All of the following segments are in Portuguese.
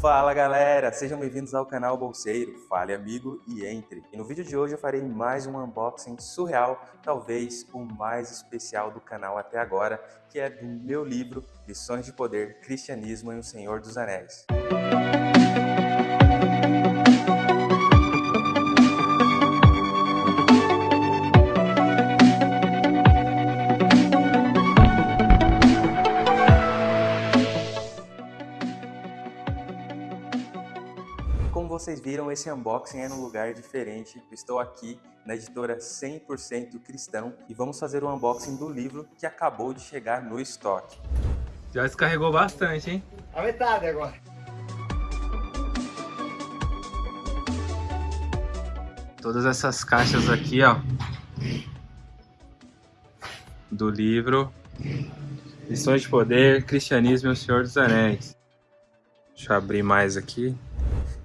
Fala galera, sejam bem-vindos ao canal Bolseiro, fale amigo e entre. E no vídeo de hoje eu farei mais um unboxing surreal, talvez o mais especial do canal até agora, que é do meu livro Lições de Poder, Cristianismo e o Senhor dos Anéis. vocês viram, esse unboxing é num lugar diferente. estou aqui na editora 100% Cristão e vamos fazer o um unboxing do livro que acabou de chegar no estoque. Já descarregou bastante, hein? A metade agora. Todas essas caixas aqui, ó. Do livro Lições de Poder, Cristianismo e o Senhor dos Anéis. Deixa eu abrir mais aqui.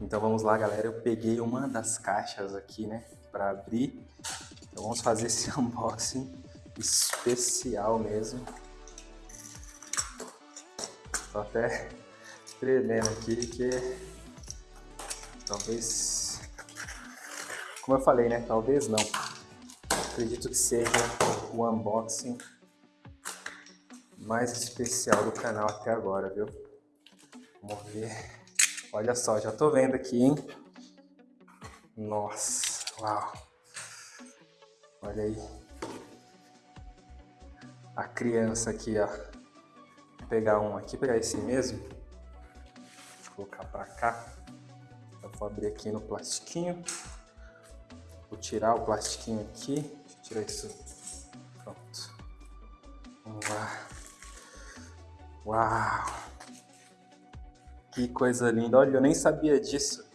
Então vamos lá, galera. Eu peguei uma das caixas aqui, né, para abrir. Então vamos fazer esse unboxing especial mesmo. Tô até tremendo aqui, que talvez, como eu falei, né, talvez não. Acredito que seja o unboxing mais especial do canal até agora, viu? Vamos ver. Olha só, já tô vendo aqui, hein? Nossa, uau. Olha aí. A criança aqui, ó. Vou pegar um aqui, pegar esse mesmo. Eu colocar pra cá. Eu vou abrir aqui no plastiquinho. Vou tirar o plastiquinho aqui. Deixa eu tirar isso. Pronto. Vamos lá. Uau! Que coisa linda. Olha, eu nem sabia disso.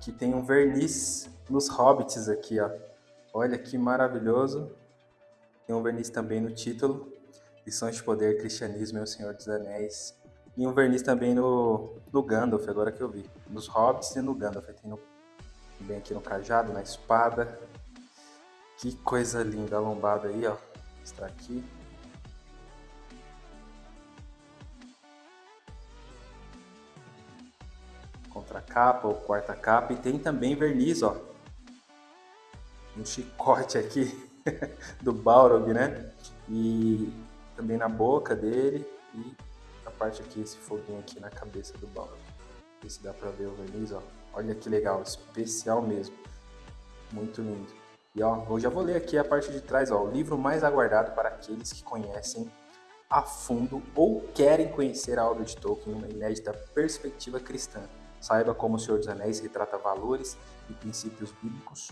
Que tem um verniz nos hobbits aqui, ó. Olha que maravilhoso. Tem um verniz também no título. Lições de Poder, Cristianismo e o Senhor dos Anéis. E um verniz também no, no Gandalf, agora que eu vi. Nos hobbits e no Gandalf. Tem no, também aqui no cajado, na espada. Que coisa linda a lombada aí, ó. Está aqui. Contra capa ou quarta capa e tem também verniz, ó. Um chicote aqui do Balrog, né? E também na boca dele e a parte aqui, esse foguinho aqui na cabeça do Balrog. Ver se dá pra ver o verniz, ó. Olha que legal, especial mesmo. Muito lindo. E ó, eu já vou ler aqui a parte de trás, ó. O livro mais aguardado para aqueles que conhecem a fundo ou querem conhecer a obra de Tolkien numa inédita perspectiva cristã. Saiba como O Senhor dos Anéis retrata valores e princípios bíblicos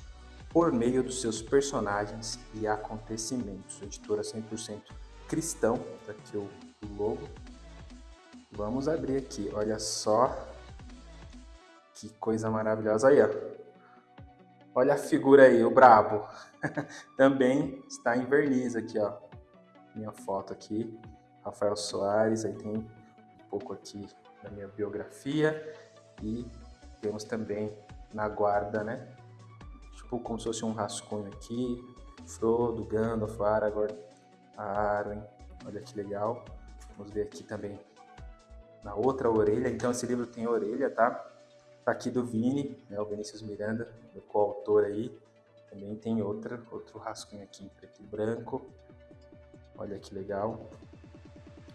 por meio dos seus personagens e acontecimentos. Editora 100% cristão, tá aqui o logo. Vamos abrir aqui, olha só que coisa maravilhosa aí, ó. Olha a figura aí, o brabo. Também está em verniz aqui, ó. Minha foto aqui, Rafael Soares, aí tem um pouco aqui da minha biografia e temos também na guarda, né? Tipo como se fosse um rascunho aqui. Frodo, Gandalf, Aragorn, Arwen. Olha que legal. Vamos ver aqui também na outra orelha. Então esse livro tem orelha, tá? Tá aqui do Vini, né? O Vinícius Miranda, o coautor aí. Também tem outra, outro rascunho aqui em preto e branco. Olha que legal.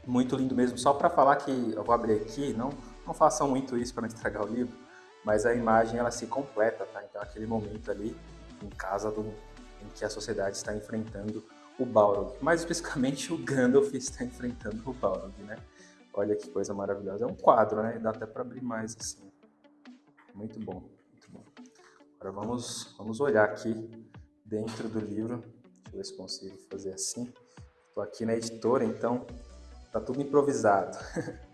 Muito lindo mesmo. Só para falar que eu vou abrir aqui, não não façam muito isso para não estragar o livro, mas a imagem ela se completa, tá? Então aquele momento ali em casa do, em que a sociedade está enfrentando o Balrog, mais especificamente o Gandalf está enfrentando o Balrog, né? Olha que coisa maravilhosa. É um quadro, né? Dá até para abrir mais assim. Muito bom, muito bom. Agora vamos, vamos olhar aqui dentro do livro. Deixa eu ver se consigo fazer assim. Estou aqui na editora, então tá tudo improvisado.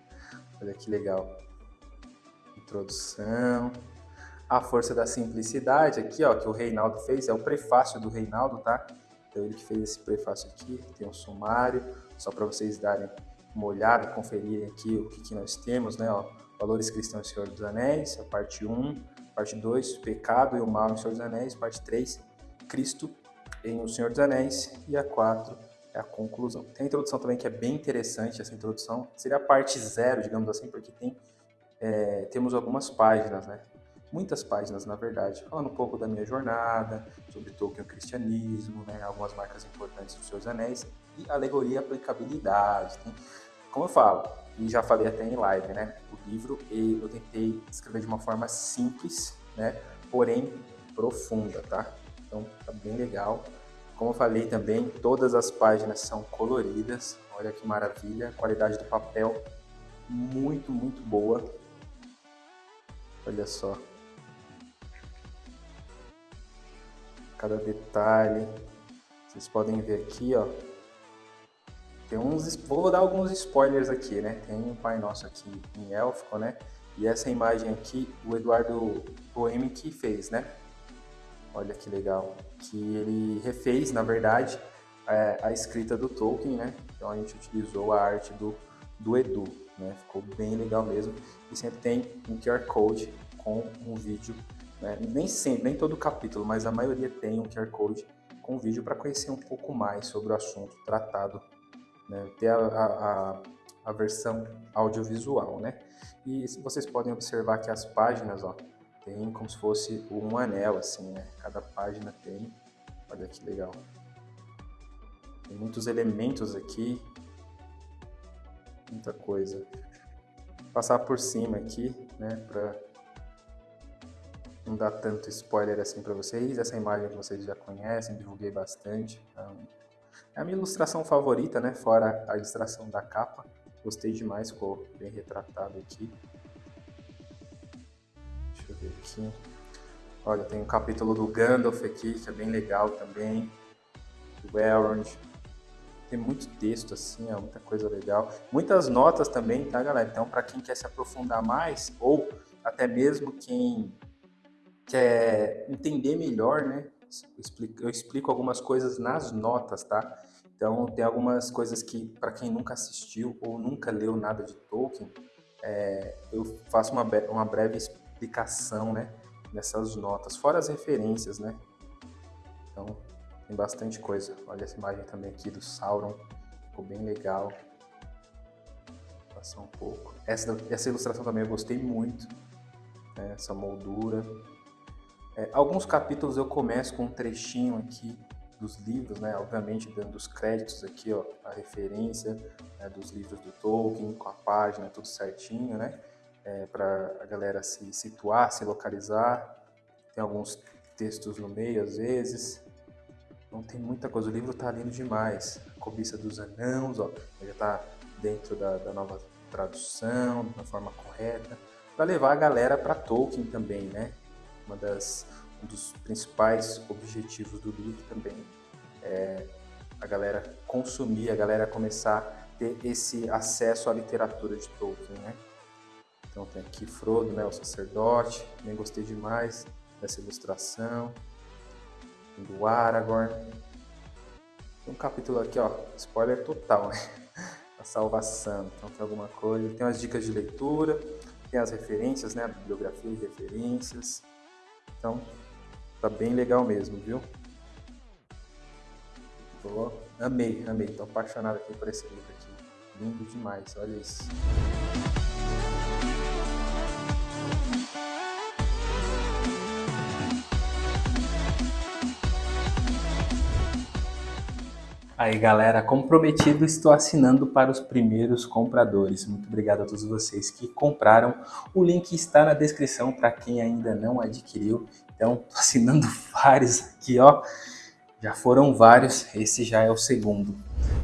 Olha que legal. Introdução. A força da simplicidade aqui, ó, que o Reinaldo fez, é o prefácio do Reinaldo, tá? Então ele que fez esse prefácio aqui, tem um sumário, só para vocês darem uma olhada, conferirem aqui o que, que nós temos, né? Ó, Valores Cristãos e Senhor dos Anéis, a parte 1, parte 2, Pecado e o Mal em Senhor dos Anéis, parte 3, Cristo em O Senhor dos Anéis, e a 4, é a conclusão. Tem a introdução também que é bem interessante, essa introdução. Seria a parte zero, digamos assim, porque tem é, temos algumas páginas, né? Muitas páginas, na verdade, falando um pouco da minha jornada, sobre Tolkien e o cristianismo, né? algumas marcas importantes dos seus anéis e alegoria e aplicabilidade. Tem, como eu falo, e já falei até em live, né? O livro eu tentei escrever de uma forma simples, né? Porém profunda, tá? Então tá bem legal. Como eu falei também, todas as páginas são coloridas. Olha que maravilha. A qualidade do papel muito, muito boa. Olha só. Cada detalhe. Vocês podem ver aqui, ó. Tem uns, vou dar alguns spoilers aqui, né? Tem um Pai Nosso aqui em élfico, né? E essa imagem aqui, o Eduardo Poemi que fez, né? Olha que legal. Que ele refez, na verdade, é, a escrita do Tolkien, né? Então a gente utilizou a arte do, do Edu, né? Ficou bem legal mesmo. E sempre tem um QR Code com um vídeo, né? Nem sempre, nem todo capítulo, mas a maioria tem um QR Code com vídeo para conhecer um pouco mais sobre o assunto tratado, né? Ter a, a, a versão audiovisual, né? E vocês podem observar que as páginas, ó, tem como se fosse um anel, assim, né? Cada página tem. Olha que legal. Tem muitos elementos aqui. Muita coisa. Vou passar por cima aqui, né? Pra não dar tanto spoiler assim para vocês. Essa imagem que vocês já conhecem, divulguei bastante. Então, é a minha ilustração favorita, né? Fora a ilustração da capa. Gostei demais, ficou bem retratado aqui. Deixa eu ver aqui. Olha, tem um capítulo do Gandalf aqui, que é bem legal também. Do Elrond. Tem muito texto, assim, é muita coisa legal. Muitas notas também, tá, galera? Então, para quem quer se aprofundar mais, ou até mesmo quem quer entender melhor, né? Eu explico, algumas coisas nas notas, tá? Então, tem algumas coisas que, para quem nunca assistiu ou nunca leu nada de Tolkien, é, eu faço uma, uma breve explicação, né? Nessas notas, fora as referências, né? Então, tem bastante coisa. Olha essa imagem também aqui do Sauron, ficou bem legal. Vou passar um pouco. Essa, essa ilustração também eu gostei muito, né? essa moldura. É, alguns capítulos eu começo com um trechinho aqui dos livros, né? Obviamente dando os créditos aqui, ó, a referência né, dos livros do Tolkien, com a página, tudo certinho, né? É, para a galera se situar, se localizar. Tem alguns textos no meio, às vezes. Não tem muita coisa. O livro tá lindo demais. A cobiça dos anãos, ó, já tá dentro da, da nova tradução, da forma correta, para levar a galera para Tolkien também, né? Uma das um dos principais objetivos do livro também é a galera consumir, a galera começar a ter esse acesso à literatura de Tolkien, né? Então tem aqui Frodo, né, o sacerdote, também gostei demais dessa ilustração, do Aragorn. Tem um capítulo aqui, ó, spoiler total, né? A salvação, então tem alguma coisa, tem umas dicas de leitura, tem as referências, né, a bibliografia e referências. Então, Tá bem legal mesmo, viu? Tô, amei, amei. Tô apaixonado aqui por esse livro aqui. Lindo demais, olha isso. Aí galera, como prometido, estou assinando para os primeiros compradores. Muito obrigado a todos vocês que compraram. O link está na descrição para quem ainda não adquiriu. Então, assinando vários aqui, ó. Já foram vários, esse já é o segundo.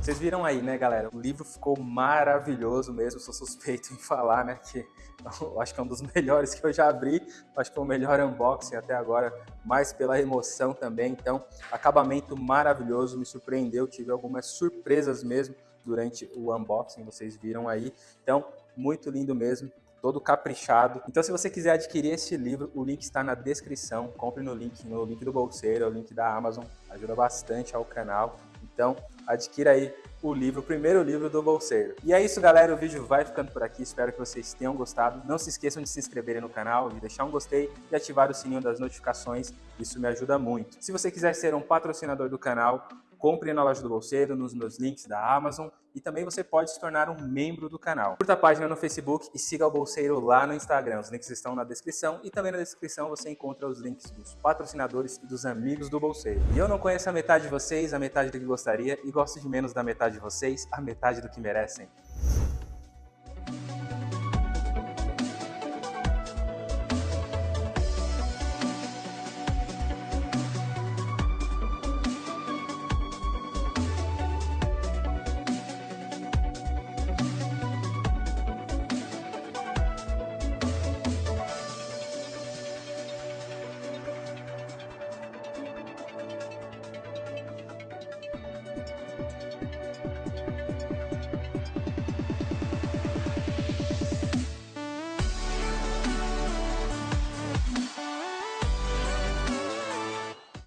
Vocês viram aí, né, galera? O livro ficou maravilhoso mesmo, sou suspeito em falar, né, que eu acho que é um dos melhores que eu já abri, acho que foi o melhor unboxing até agora, mais pela emoção também, então, acabamento maravilhoso, me surpreendeu, tive algumas surpresas mesmo durante o unboxing, vocês viram aí, então, muito lindo mesmo, todo caprichado. Então, se você quiser adquirir esse livro, o link está na descrição. Compre no link, no link do Bolseiro, o link da Amazon. Ajuda bastante ao canal. Então, adquira aí o livro, o primeiro livro do Bolseiro. E é isso, galera. O vídeo vai ficando por aqui. Espero que vocês tenham gostado. Não se esqueçam de se inscreverem no canal, de deixar um gostei e ativar o sininho das notificações. Isso me ajuda muito. Se você quiser ser um patrocinador do canal, compre na loja do Bolseiro, nos meus links da Amazon e também você pode se tornar um membro do canal. Curta a página no Facebook e siga o Bolseiro lá no Instagram. Os links estão na descrição e também na descrição você encontra os links dos patrocinadores e dos amigos do Bolseiro. E eu não conheço a metade de vocês, a metade do que gostaria, e gosto de menos da metade de vocês, a metade do que merecem.